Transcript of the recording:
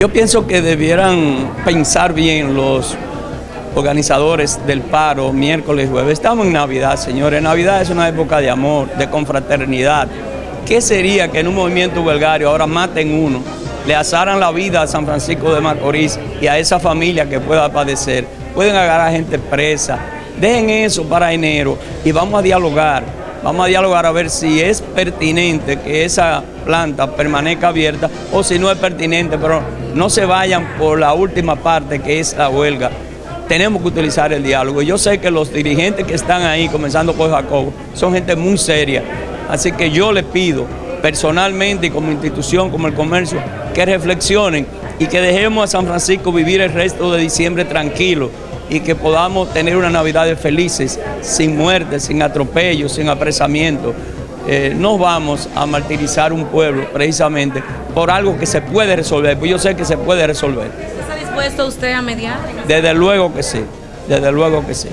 Yo pienso que debieran pensar bien los organizadores del paro miércoles jueves. Estamos en Navidad, señores. Navidad es una época de amor, de confraternidad. ¿Qué sería que en un movimiento huelgario ahora maten uno, le asaran la vida a San Francisco de Macorís y a esa familia que pueda padecer? Pueden agarrar a gente presa. Dejen eso para enero y vamos a dialogar. Vamos a dialogar a ver si es pertinente que esa planta permanezca abierta o si no es pertinente, pero no se vayan por la última parte que es la huelga. Tenemos que utilizar el diálogo. Yo sé que los dirigentes que están ahí, comenzando por Jacobo, son gente muy seria. Así que yo les pido personalmente y como institución, como el comercio, que reflexionen y que dejemos a San Francisco vivir el resto de diciembre tranquilo y que podamos tener unas navidades felices, sin muerte, sin atropellos, sin apresamiento. Eh, no vamos a martirizar un pueblo precisamente por algo que se puede resolver, pues yo sé que se puede resolver. ¿Está dispuesto usted a mediar? Desde luego que sí, desde luego que sí.